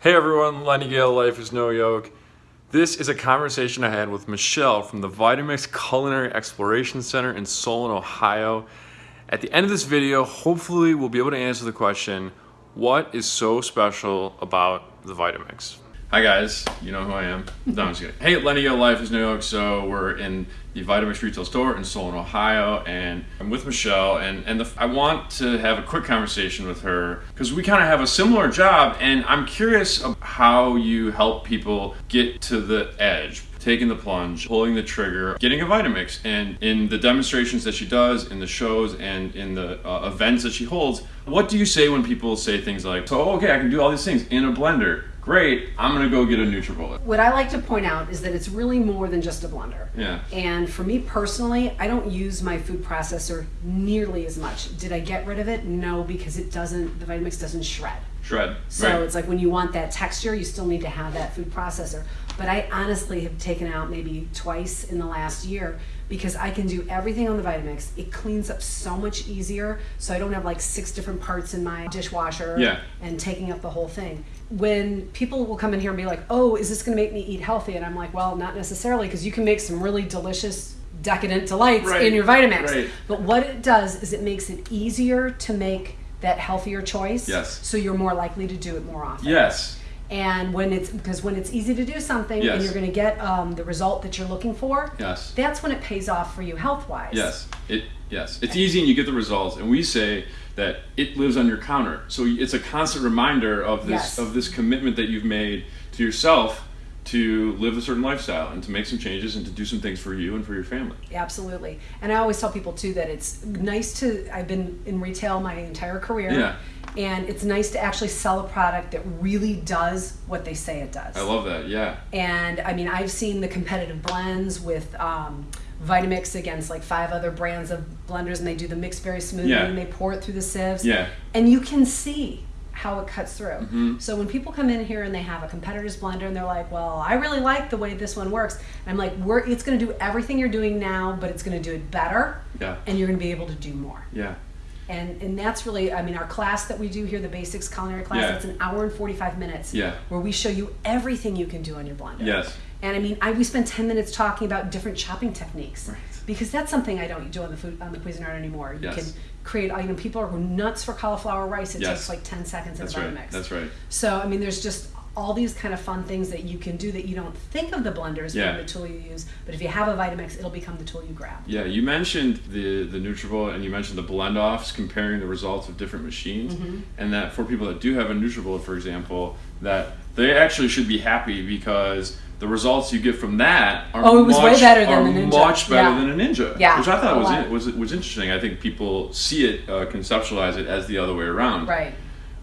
Hey everyone, Lenny Gale, Life is No Yoke. This is a conversation I had with Michelle from the Vitamix Culinary Exploration Center in Solon, Ohio. At the end of this video, hopefully we'll be able to answer the question, what is so special about the Vitamix? Hi guys, you know who I am. No, I'm just kidding. Hey, Lenny Gale, Life is No Yoke. So we're in the Vitamix retail store in Solon, Ohio, and I'm with Michelle, and and the, I want to have a quick conversation with her because we kind of have a similar job, and I'm curious of how you help people get to the edge, taking the plunge, pulling the trigger, getting a Vitamix, and in the demonstrations that she does, in the shows, and in the uh, events that she holds. What do you say when people say things like, "So okay, I can do all these things in a blender"? Great, I'm gonna go get a NutriBullet. What I like to point out is that it's really more than just a blender. Yeah. And for me personally, I don't use my food processor nearly as much. Did I get rid of it? No, because it doesn't, the Vitamix doesn't shred. Shred. So right. it's like when you want that texture, you still need to have that food processor. But I honestly have taken out maybe twice in the last year because I can do everything on the Vitamix. It cleans up so much easier, so I don't have like six different parts in my dishwasher yeah. and taking up the whole thing. When people will come in here and be like, "Oh, is this going to make me eat healthy?" and I'm like, "Well, not necessarily, because you can make some really delicious." decadent delights right. in your Vitamix. Right. But what it does is it makes it easier to make that healthier choice. Yes. So you're more likely to do it more often. Yes. And when it's because when it's easy to do something yes. and you're going to get um, the result that you're looking for, yes, that's when it pays off for you health wise. Yes, it yes it's easy and you get the results. And we say that it lives on your counter, so it's a constant reminder of this Yes. of this commitment that you've made to yourself to live a certain lifestyle and to make some changes and to do some things for you and for your family. Absolutely. And I always tell people too that it's nice to I've been in retail my entire career. Yeah. And it's nice to actually sell a product that really does what they say it does. I love that. Yeah. And I mean, I've seen the competitive blends with um, Vitamix against like five other brands of blenders, and they do the mix very smoothly, Yeah. and they pour it through the sieves. Yeah. And you can see how it cuts through. Mm-hmm. So when people come in here and they have a competitor's blender, and they're like, "Well, I really like the way this one works," I'm like, "We're it's going to do everything you're doing now, but it's going to do it better, Yeah. and you're going to be able to do more." Yeah. and and that's really i mean our class that we do here the basics culinary class Yeah. it's an hour and 45 minutes Yeah. where we show you everything you can do on your blender Yes. and i mean I, we spend 10 minutes talking about different chopping techniques Right. Because that's something i don't do on the food on the cuisinart anymore you Yes. can create you know people are nuts for cauliflower rice it Yes. takes like 10 seconds in a right. Vitamix. That's right. so i mean there's just all these kind of fun things that you can do that you don't think of the blenders Yeah. being the tool you use but if you have a vitamix it'll become the tool you grab Yeah, you mentioned the the NutriBullet and you mentioned the blend offs comparing the results of different machines, Mm-hmm. and that for people that do have a NutriBullet, for example, that they actually should be happy because the results you get from that are Oh, it much, better than are much better Yeah. than a Ninja. Yeah, which I thought was in, was was interesting. I think people see it, uh, conceptualize it as the other way around. right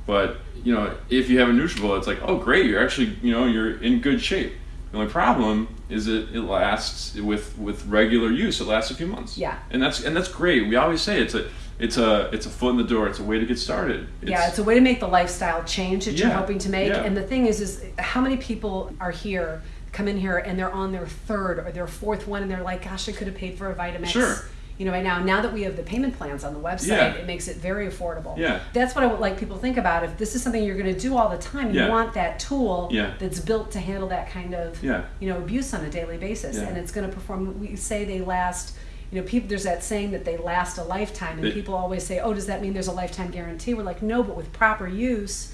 But you know, if you have a NutriBullet, it's like, oh, great, you're actually, you know, you're in good shape. The only problem is that it lasts with with regular use. It lasts a few months. Yeah. and that's and that's great. We always say it's a it's a it's a foot in the door. It's a way to get started. yeah, it's a way to make the lifestyle change that you're hoping to make. yeah. And the thing is, is how many people are here, come in here, and they're on their third or their fourth one, and they're like, "Gosh, I could have paid for a Vitamix." Sure. You know, right now, now that we have the payment plans on the website, Yeah. it makes it very affordable. Yeah. That's what I would like people to think about. If this is something you're going to do all the time, you Yeah. want that tool Yeah. that's built to handle that kind of, Yeah. you know, abuse on a daily basis, and it's going to perform. We say they last. You know, people. There's that saying that they last a lifetime, and They- people always say, "Oh, does that mean there's a lifetime guarantee?" We're like, no, but with proper use,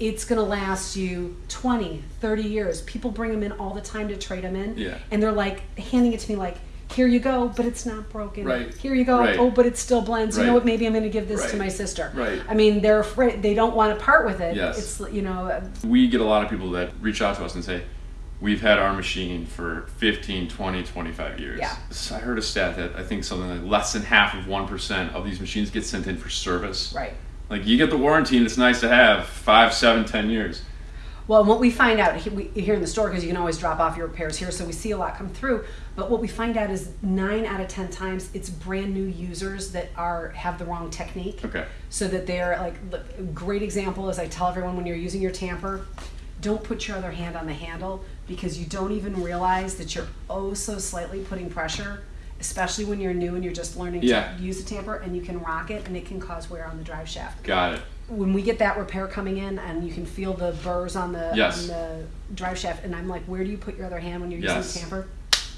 it's going to last you 20, 30 years. People bring them in all the time to trade them in, Yeah. and they're like handing it to me like, "Here you go, but it's not broken. Right. Here you go. Right. Oh, but it still blends. You know what? Maybe I'm going to give this to my sister." Right. I mean, they're afraid. They don't want to part with it. Yes. It's you know, uh, we get a lot of people that reach out to us and say, we've had our machine for 15, 20, 25 years. Yeah. So I heard a stat that I think something like less than half of 1% of these machines get sent in for service. right. Like you get the warranty and it's nice to have five, seven, ten years. Well, what we find out here in the store, because you can always drop off your repairs here, so we see a lot come through. But what we find out is nine out of ten times it's brand new users that are have the wrong technique. Okay. So that they're like, a great example is I tell everyone when you're using your tamper, don't put your other hand on the handle because you don't even realize that you're oh so slightly putting pressure, especially when you're new and you're just learning Yeah. to use a tamper, and you can rock it and it can cause wear on the drive shaft. Got it. when we get that repair coming in and you can feel the burrs on the Yes. on the drive shaft and I'm like, where do you put your other hand when you're Yes. using the tamper?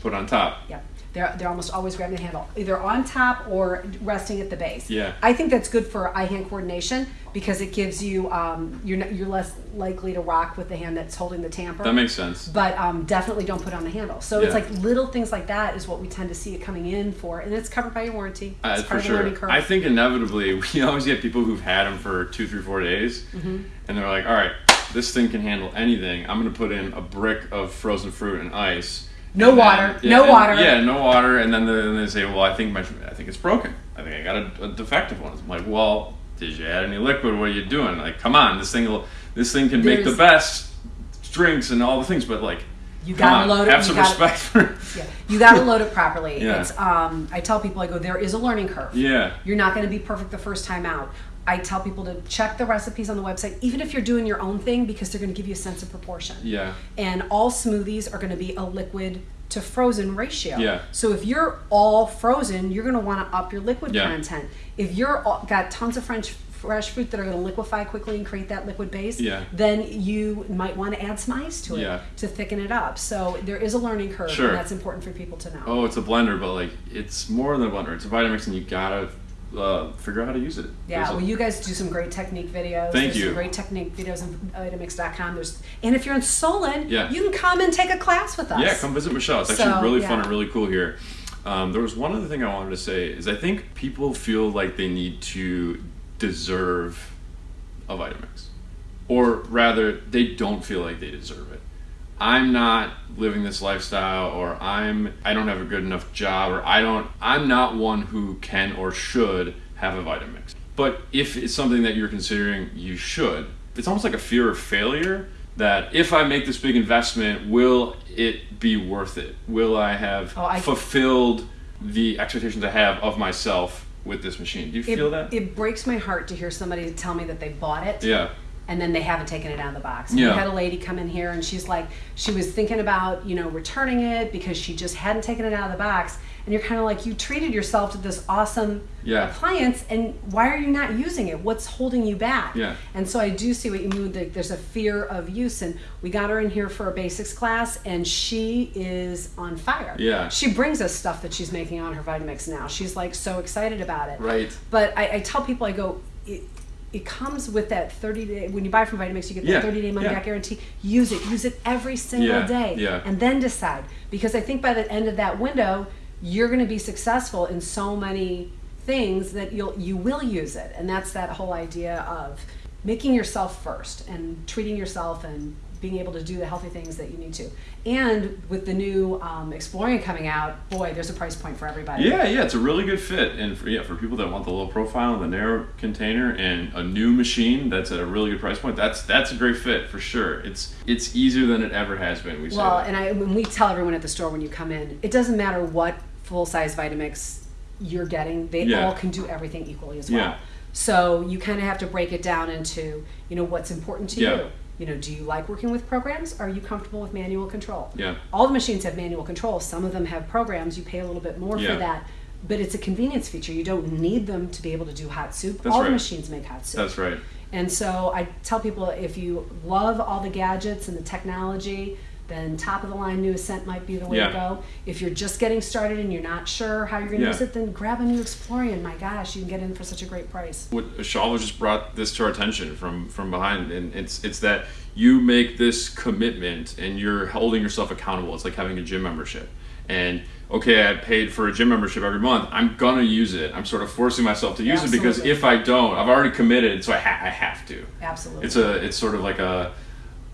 Put on top. Yeah. They're, they're almost always grabbing the handle, either on top or resting at the base. Yeah. I think that's good for eye-hand coordination because it gives you um, you're not, you're less likely to rock with the hand that's holding the tamper. That makes sense. but um, definitely don't put on the handle. So it's like little things like that is what we tend to see it coming in for, and it's covered by your warranty. Uh, It's for of sure. learning curve. I think inevitably we always get people who've had them for two, three, four days, Mm-hmm. and they're like, "All right, this thing can handle anything. I'm going to put in a brick of frozen fruit and ice." No And then- water. yeah, No and- water. Yeah, no water. And then, the, then they say, "Well, I think my, I think it's broken. I think I got a, a defective one." I'm like, "Well, did you add any liquid? What are you doing? Like, come on, this thing will, this thing can make the best drinks and all the things, but like." You gotta on, load it, Have some gotta- respect for. Yeah, you got to load it properly. Yeah. It's um, I tell people I go there is a learning curve. Yeah. You're not going to be perfect the first time out. I tell people to check the recipes on the website, even if you're doing your own thing, because they're going to give you a sense of proportion. Yeah. And all smoothies are going to be a liquid to frozen ratio. Yeah. So if you're all frozen, you're going to want to up your liquid Yeah. content. If you're all, got tons of French fresh fruit that are going to liquefy quickly and create that liquid base, Yeah. then you might want to add some ice to it Yeah. to thicken it up. So there is a learning curve, Sure. and that's important for people to know. oh, it's a blender, but like it's more than a blender. It's a Vitamix, and you gotta uh, figure out how to use it. Yeah, There's a- well, you guys do some great technique videos. Thank There's you. Some great technique videos on Vitamix.com. There's, and if you're in Solon, Yeah. you can come and take a class with us. yeah, come visit Michelle. It's actually So, really fun and really cool here. Um, there was one other thing I wanted to say is I think people feel like they need to deserve a Vitamix, or rather, they don't feel like they deserve it. I'm not living this lifestyle, or I'm I don't have a good enough job, or I don't I'm not one who can or should have a Vitamix. But if it's something that you're considering, you should. It's almost like a fear of failure that if I make this big investment, will it be worth it? Will I have Oh, I- fulfilled the expectations I have of myself with this machine? Do you It, feel that? it breaks my heart to hear somebody tell me that they bought it yeah. And then they haven't taken it out of the box. Yeah. We had a lady come in here and she's like, she was thinking about, you know, returning it because she just hadn't taken it out of the box. And you're kind of like, you treated yourself to this awesome Yeah. appliance, and why are you not using it? What's holding you back? Yeah. And so I do see what you mean. That there's a fear of use, and we got her in here for a basics class, and she is on fire. Yeah. She brings us stuff that she's making on her Vitamix now. She's like so excited about it. Right. But I, I tell people, I go, it, comes with that 30 day, when you buy from Vitamix, you get Yeah, that 30 day money yeah. back guarantee. Use it. Use it every single Yeah, day. yeah. And then decide. Because I think by the end of that window, you're going to be successful in so many things that you'll you will use it and that's that whole idea of making yourself first and treating yourself and being able to do the healthy things that you need to and with the new um, Explorian coming out boy there's a price point for everybody Yeah, yeah, it's a really good fit, and for, yeah, for people that want the low profile and the narrow container and a new machine that's at a really good price point, that's that's a great fit for sure. It's it's easier than it ever has been. We Well, and I when we tell everyone at the store when you come in, it doesn't matter what full size Vitamix you're getting; they Yeah. all can do everything equally as well. Yeah. So you kind of have to break it down into you know what's important to Yeah. you. You know, do you like working with programs? Are you comfortable with manual control? Yeah. All the machines have manual control. Some of them have programs. You pay a little bit more Yeah. for that. But it's a convenience feature. You don't need them to be able to do hot soup. That's all the machines make hot soup. that's right. And so I tell people if you love all the gadgets and the technology, then top of the line new Ascent might be the way Yeah. to go. If you're just getting started and you're not sure how you're going to Yeah. use it, then grab a new Explorian. My gosh, you can get in for such a great price. What Shalva just brought this to our attention from from behind, and it's it's that you make this commitment and you're holding yourself accountable. It's like having a gym membership, and okay, I paid for a gym membership every month. I'm gonna use it. I'm sort of forcing myself to use it because if I don't, I've already committed, so I, ha- I have to. Absolutely. It's a it's sort of like a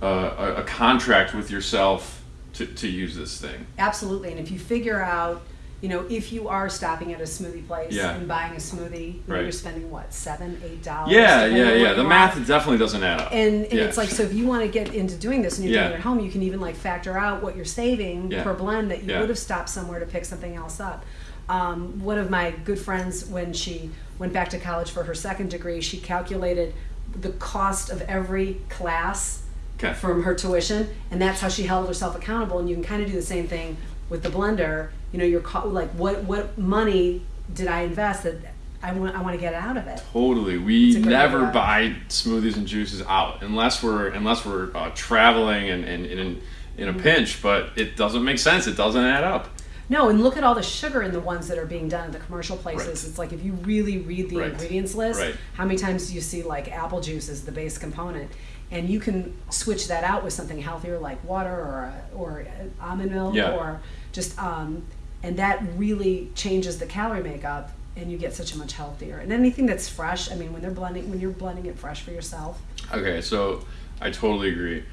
a, a contract with yourself to, to use this thing. Absolutely. And if you figure out, you know, if you are stopping at a smoothie place Yeah. and buying a smoothie, Right. you're spending what, seven, eight dollars? Yeah, yeah, yeah. The math want. definitely doesn't add up. And, and Yeah. it's like so if you want to get into doing this and you're Yeah. doing it at home, you can even like factor out what you're saving per blend that you would have stopped somewhere to pick something else up. Um, one of my good friends, when she went back to college for her second degree, she calculated the cost of every class Okay. from her tuition, and that's how she held herself accountable. And you can kind of do the same thing with the blender. You know, your co- like what what money did I invest that I want I want to get out of it. Totally. We never buy smoothies and juices out unless we're unless we're uh, traveling and, and, and in, in a Mm-hmm. pinch. But it doesn't make sense. It doesn't add up. No, and look at all the sugar in the ones that are being done at the commercial places. Right. It's like if you really read the Right. ingredients list, Right. how many times do you see like apple juice as the base component? And you can switch that out with something healthier like water or or almond milk Yeah. or just um, and that really changes the calorie makeup and you get such a much healthier. And anything that's fresh, I mean when they're blending when you're blending it fresh for yourself. Okay, so I totally agree.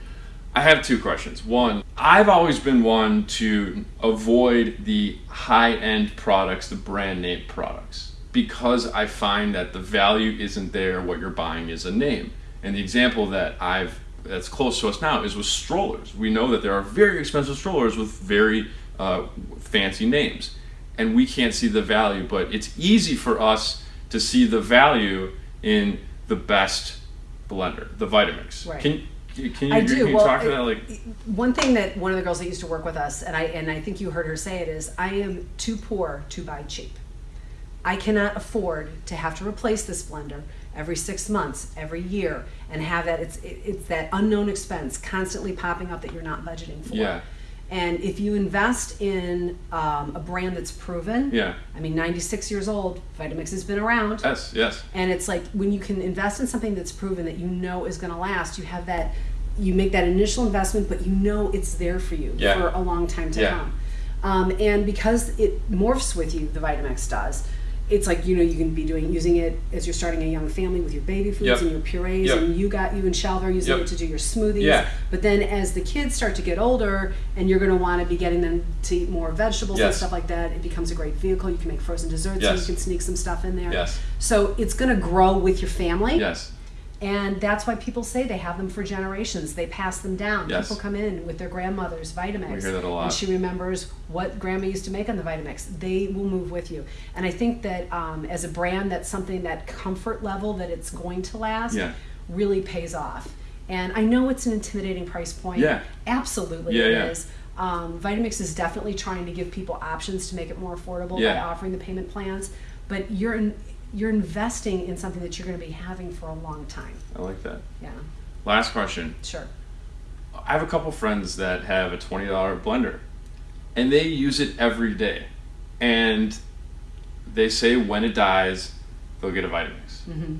I have two questions. One, I've always been one to avoid the high end products, the brand name products, because I find that the value isn't there. What you're buying is a name. And the example that I've that's close to us now is with strollers. We know that there are very expensive strollers with very uh, fancy names, and we can't see the value. But it's easy for us to see the value in the best blender, the Vitamix. Right. Can can you, I can do. you well, talk to that? Like, one thing that one of the girls that used to work with us, and I and I think you heard her say it is, I am too poor to buy cheap. I cannot afford to have to replace this blender every six months, every year, and have that it's it, it's that unknown expense constantly popping up that you're not budgeting for. Yeah. And if you invest in um, a brand that's proven, Yeah. I mean, 96 years old, Vitamix has been around. yes, yes, And it's like when you can invest in something that's proven that you know is going to last, you have that, you make that initial investment, but you know it's there for you Yeah. for a long time to Yeah. come. Um, and because it morphs with you, the Vitamix does. It's like you know you can be doing using it as you're starting a young family with your baby foods Yep. and your purees, Yep. and you got you and Shalva are using Yep. it to do your smoothies. Yeah. But then as the kids start to get older, and you're going to want to be getting them to eat more vegetables and stuff like that, it becomes a great vehicle. You can make frozen desserts, Yes. you can sneak some stuff in there. Yes. So it's going to grow with your family. yes. And that's why people say they have them for generations. They pass them down. Yes. People come in with their grandmother's Vitamix. We hear that a lot. And she remembers what grandma used to make on the Vitamix. They will move with you. And I think that um, as a brand, that's something that comfort level that it's going to last Yeah. really pays off. And I know it's an intimidating price point. Yeah. Absolutely Yeah, it yeah. is. Um, Vitamix is definitely trying to give people options to make it more affordable by offering the payment plans. But you're in, you're investing in something that you're going to be having for a long time. I like that. Yeah, Last question. sure. I have a couple friends that have a twenty dollar blender, and they use it every day, and they say when it dies, they'll get a Vitamix. Mm-hmm.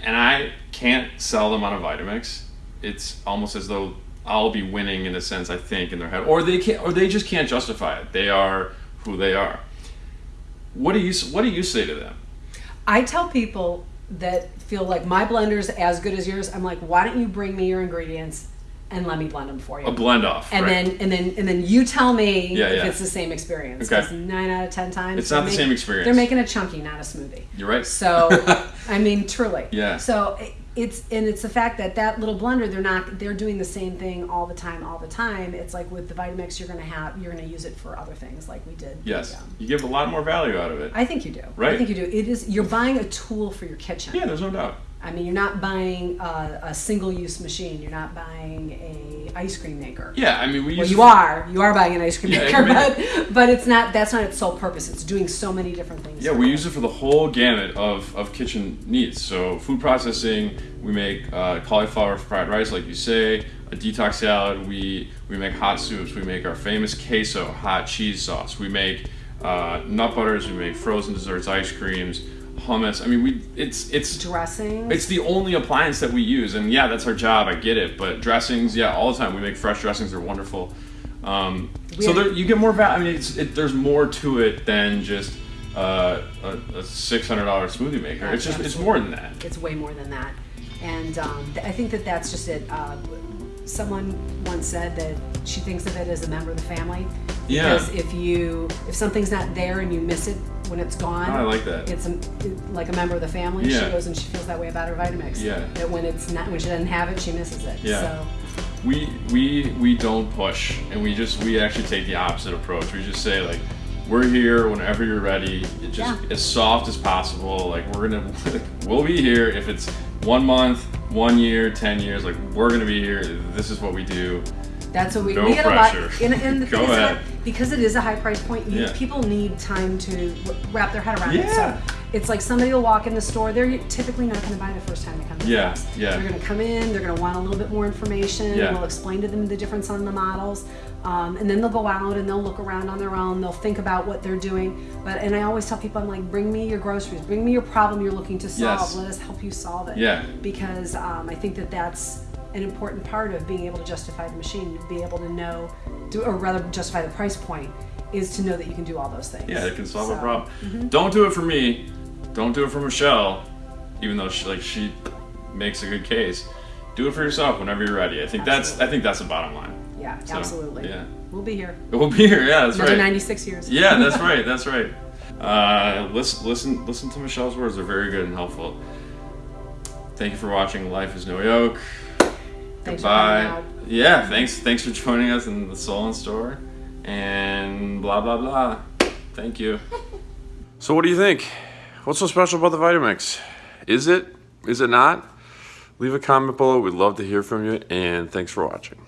And I can't sell them on a Vitamix. It's almost as though I'll be winning in a sense. I think in their head, or they can't, or they just can't justify it. They are who they are. What do you What do you say to them? I tell people that feel like my blender's as good as yours. I'm like, why don't you bring me your ingredients and let me blend them for you? A blend off, and right? then and then and then you tell me Yeah, if yeah. it's the same experience. Okay. nine out of ten times It's not the same experience. They're making a chunky, not a smoothie. You're right. So, I mean, truly. Yeah. So it- it's and it's the fact that that little blender, they're not they're doing the same thing all the time, all the time. It's like with the Vitamix, you're gonna have you're gonna use it for other things, like we did. yes, the, um, you give a lot more value out of it. I think you do. Right. I think you do. It is you're buying a tool for your kitchen. yeah, there's no doubt. I mean, you're not buying a, a single-use machine. You're not buying a ice cream maker. Yeah, I mean we. Well, you are. You are buying an ice cream Yeah, maker, but but it's not. That's not its sole purpose. It's doing so many different things. Yeah, we use it for the whole gamut of, of kitchen needs. So food processing, we make uh, cauliflower fried rice, like you say, a detox salad. We we make hot soups. We make our famous queso hot cheese sauce. We make uh, nut butters. We make frozen desserts, ice creams, hummus. I mean, we it's it's dressing. it's the only appliance that we use, and yeah, that's our job. I get it, but dressings, yeah, all the time. We make fresh dressings; they're wonderful. Um, so there, you get more value. I mean, it's, it, there's more to it than just uh, a, a six hundred dollar smoothie maker. It's just it's more than that. it's way more than that. And um, th- I think that that's just it. Uh, someone once said that she thinks of it as a member of the family. Yeah. Because if you if something's not there and you miss it when it's gone, Oh, I like that. It's a, like a member of the family. Yeah. She goes and she feels that way about her Vitamix. Yeah. That when it's not when she doesn't have it, she misses it. Yeah. So We we we don't push, and we just we actually take the opposite approach. We just say like. We're here whenever you're ready. It just Yeah. as soft as possible. Like we're gonna, we'll be here if it's one month, one year, ten years. Like we're gonna be here. This is what we do. That's what we, No we get pressure. a lot. And, and the Go thing is that because it is a high price point, you, Yeah. people need time to wrap their head around it. Yeah. So it's like somebody will walk in the store. They're typically not going to buy the first time they come the Yeah, yeah. They're going to come in. They're going to want a little bit more information. Yeah. We'll explain to them the difference on the models, um, and then they'll go out and they'll look around on their own. They'll think about what they're doing. But and I always tell people, I'm like, bring me your groceries. Bring me your problem you're looking to solve. Yes. Let us help you solve it. Yeah. Because um, I think that that's an important part of being able to justify the machine, to be able to know, to, or rather justify the price point, is to know that you can do all those things. Yeah, it can solve a So, problem. Don't do it for me. Don't do it for Michelle, even though she like she makes a good case. Do it for yourself whenever you're ready. I think that's I think that's the bottom line. Yeah, So, absolutely. yeah. We'll be here. We'll be here. Yeah, that's Another right. 96 years. Yeah, that's right. That's right. Uh, listen, listen, listen to Michelle's words. They're very good and helpful. Thank you for watching. Life is no yoke. Thanks Goodbye. Yeah, thanks. Thanks for joining us in the Soul Solon store, and blah blah blah. Thank you. So, what do you think? What's so special about the Vitamix? Is it? Is it not? Leave a comment below. We'd love to hear from you, and thanks for watching.